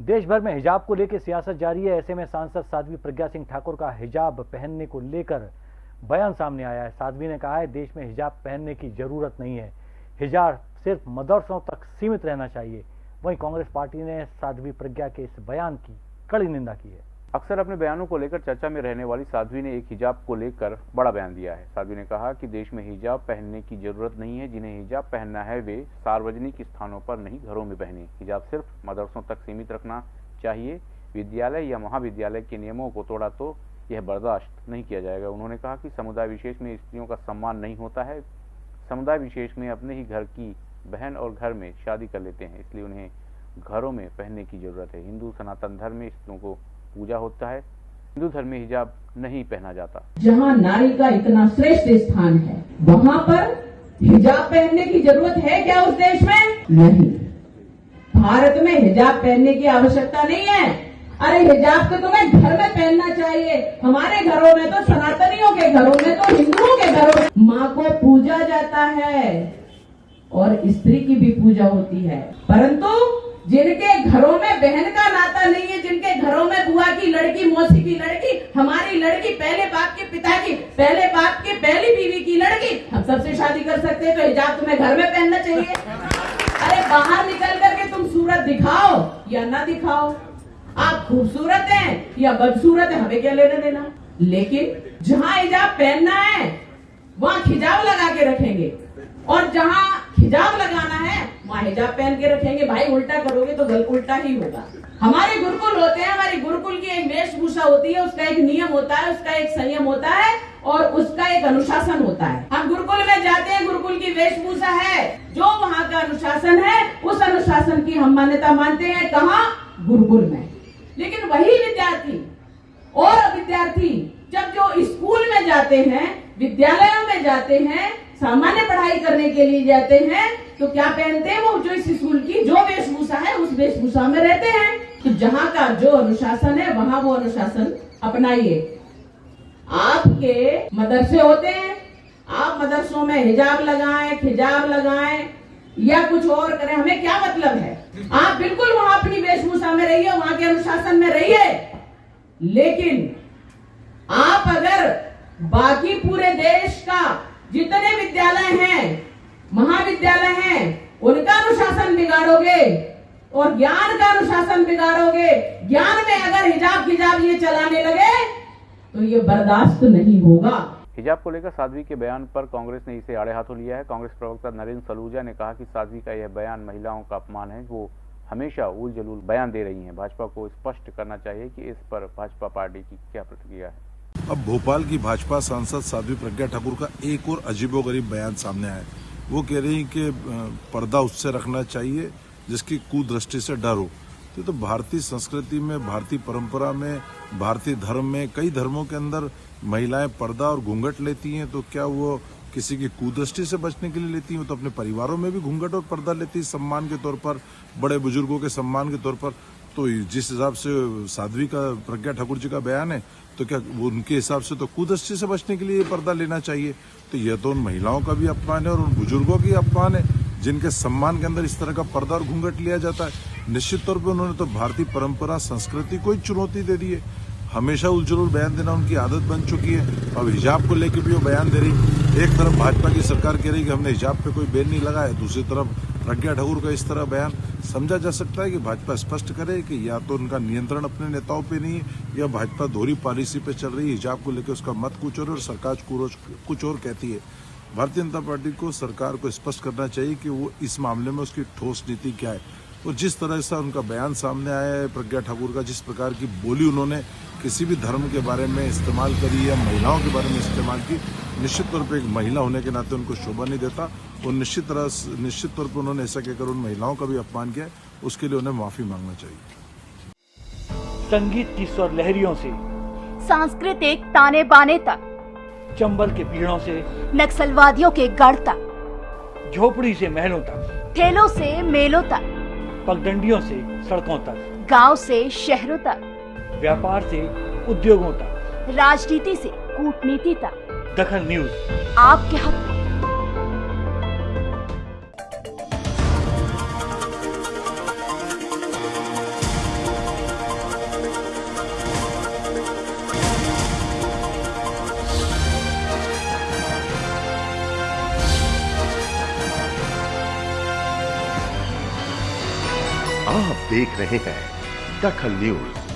देश भर में हिजाब को लेकर सियासत जारी है। ऐसे में सांसद साध्वी प्रज्ञा सिंह ठाकुर का हिजाब पहनने को लेकर बयान सामने आया है। साध्वी ने कहा है, देश में हिजाब पहनने की ज़रूरत नहीं है। हिजाब सिर्फ़ मदरसों तक सीमित रहना चाहिए। वहीं कांग्रेस पार्टी ने साध्वी प्रज्ञा के इस बयान की कड़ी निंदा की है। अक्सर अपने बयानों को लेकर चर्चा में रहने वाली साध्वी ने एक हिजाब को लेकर बड़ा बयान दिया है। साध्वी ने कहा कि देश में हिजाब पहनने की ज़रूरत नहीं है, जिन्हें हिजाब पहनना है, वे सार्वजनिक स्थानों पर नहीं, घरों में पहने। हिजाब सिर्फ़ मदरसों तक सीमित रखना चाहिए। विद्यालय या महाविद्यालय के नियमों को तोड़ा तो यह बर्दाश्त नहीं किया जाएगा। उन्होंने कहा कि समुदाय विशेष में स्त्रियों का सम्मान नहीं होता है। समुदाय विशेष में अपने ही घर की बहन और घर में शादी कर लेते हैं, इसलिए उन्हें घरों में पहनने की ज़रूरत है। हिंदू सनातन धर्म में स्त्रियों को पूजा होता है। हिंदू धर्म में हिजाब नहीं पहना जाता। जहाँ नारी का इतना श्रेष्ठ स्थान है, वहाँ पर हिजाब पहनने की ज़रूरत है क्या उस देश में? नहीं। भारत में हिजाब पहनने की आवश्यकता नहीं है। अरे हिजाब तो तुम्हें घर में पहनना चाहिए। हमारे घरों में तो सनातनियों के घरों में तो हिंदुओं के घरों में माँ को पूजा जाता है और स्त्री की भी पूजा होती है। परंतु जिनके घरों में बहन का नाता नहीं है, जिनके घरों में बुआ की लड़की, मौसी की लड़की, हमारी लड़की, पहले बाप के पिता की पहले बाप की पहली बीवी की लड़की, हम सबसे शादी कर सकते हैं तो हिजाब तुम्हें घर में पहनना चाहिए। अरे बाहर निकल करके तुम सूरत दिखाओ या ना दिखाओ। आप खूबसूरत हैं या बदसूरत है, हमें क्या लेने देना? लेकिन जहाँ हिजाब पहनना है, वहाँ खिजाब लगा के रखेंगे। और जहाँ हिजाब लगाना हिजाब पहन के रखेंगे, भाई उल्टा करोगे तो गल उल्टा ही होगा। हमारे गुरुकुल होते हैं, हमारी गुरुकुल की एक वेशभूषा होती है, उसका एक नियम होता है, उसका एक संयम होता है और उसका एक अनुशासन होता है। हम गुरुकुल में जाते हैं, गुरुकुल की वेशभूषा है। जो वहाँ का अनुशासन है, उस अनुशासन की हम मान्यता मानते हैं कहा? गुरुकुल में। लेकिन वही विद्यार्थी और विद्यार्थी जब जो स्कूल में जाते हैं, विद्यालयों में जाते हैं, सामान्य पढ़ाई करने के लिए जाते हैं तो क्या पहनते हैं वो जो इस स्कूल की, जो वेशभूषा है, उस वेशभूषा में रहते हैं? तो जहाँ का जो अनुशासन है, वहाँ वो अनुशासन अपनाइए। आपके मदरसे होते हैं। आप मदरसों में हिजाब लगाएँ, खिजाब लगाएँ, या कुछ और करें। हमें क्या मतलब है? आप बिल्कुल वहाँ अपनी वेशभूषा में रहिए, वहाँ के अनुशासन में रहिए। लेकिन आप अगर बाकी पूरे देश का जितने विद्यालय हैं महाविद्यालय हैं उनका अनुशासन बिगाड़ोगे और ज्ञान का अनुशासन बिगाड़ोगे। ज्ञान में अगर हिजाब हिजाब ये चलाने लगे तो ये बर्दाश्त नहीं होगा। हिजाब को लेकर साध्वी के बयान पर कांग्रेस ने इसे आड़े हाथों लिया है। कांग्रेस प्रवक्ता नरेंद्र सलूजा ने कहा कि साध्वी का यह बयान महिलाओं का अपमान है वो हमेशा उल जलूल बयान दे रही हैं। भाजपा को स्पष्ट करना चाहिए कि इस पर भाजपा पार्टी की क्या प्रतिक्रिया है। अब भोपाल की भाजपा सांसद साध्वी प्रज्ञा ठाकुर का एक और अजीबोगरीब बयान सामने आया वो कह रही कि पर्दा उससे रखना चाहिए जिसकी कुदृष्टि से डर। हो तो, तो भारतीय संस्कृति में भारतीय परंपरा में भारतीय धर्म में कई धर्मों के अंदर महिलाएँ पर्दा और घूंघट लेती हैं तो क्या वो किसी की कुदृष्टि से बचने के लिए लेती हैं तो अपने परिवारों में भी घूंघट और पर्दा लेती है। सम्मान के तौर पर, बड़े बुज़ुर्गों के सम्मान के तौर पर। तो जिस हिसाब से साध्वी का, प्रज्ञा ठाकुर जी का बयान है तो क्या उनके हिसाब से तो कुदृष्टि से बचने के लिए पर्दा लेना चाहिए? तो यह तो उन महिलाओं का भी अपमान है और उन बुज़ुर्गों की अपमान है, जिनके सम्मान के अंदर इस तरह का पर्दा और घूंघट लिया जाता है। निश्चित तौर पर उन्होंने तो भारतीय परंपरा, संस्कृति को ही चुनौती दे दी है। हमेशा उलझुल बयान देना उनकी आदत बन चुकी है। अब हिजाब को लेकर भी वो बयान दे रही एक तरफ़ भाजपा की सरकार कह रही कि हमने हिजाब पे कोई बैन नहीं लगाया। दूसरी तरफ़ प्रज्ञा ठाकुर का इस तरह बयान। समझा जा सकता है कि भाजपा स्पष्ट करे कि या तो उनका नियंत्रण अपने नेताओं पे नहीं है या भाजपा दोहरी पॉलिसी पे चल रही है। हिजाब को लेकर उसका मत कुछ और, सरकार कुछ और कहती है। भारतीय जनता पार्टी को सरकार को स्पष्ट करना चाहिए कि वो इस मामले में उसकी ठोस नीति क्या है। और जिस तरह से उनका बयान सामने आया है प्रज्ञा ठाकुर का जिस प्रकार की बोली उन्होंने किसी भी धर्म के बारे में इस्तेमाल करी या महिलाओं के बारे में इस्तेमाल की निश्चित तौर पर एक महिला होने के नाते उनको शोभा नहीं देता। और निश्चित तरह निश्चित तौर पर उन्होंने ऐसा कहकर उन महिलाओं का भी अपमान किया उसके लिए उन्हें माफ़ी मांगना चाहिए। संगीत की स्वर लहरियों से सांस्कृतिक ताने बाने तक चंबल के पीड़ों से नक्सलवादियों के गढ़ तक झोपड़ी से महलों तक ठेलों से मेलों तक पगडंडियों से सड़कों तक। गाँव से शहरों तक। व्यापार से उद्योगों तक। राजनीति से कूटनीति तक। दखन न्यूज़। आपके हक हाँ आप देख रहे हैं दखल न्यूज़।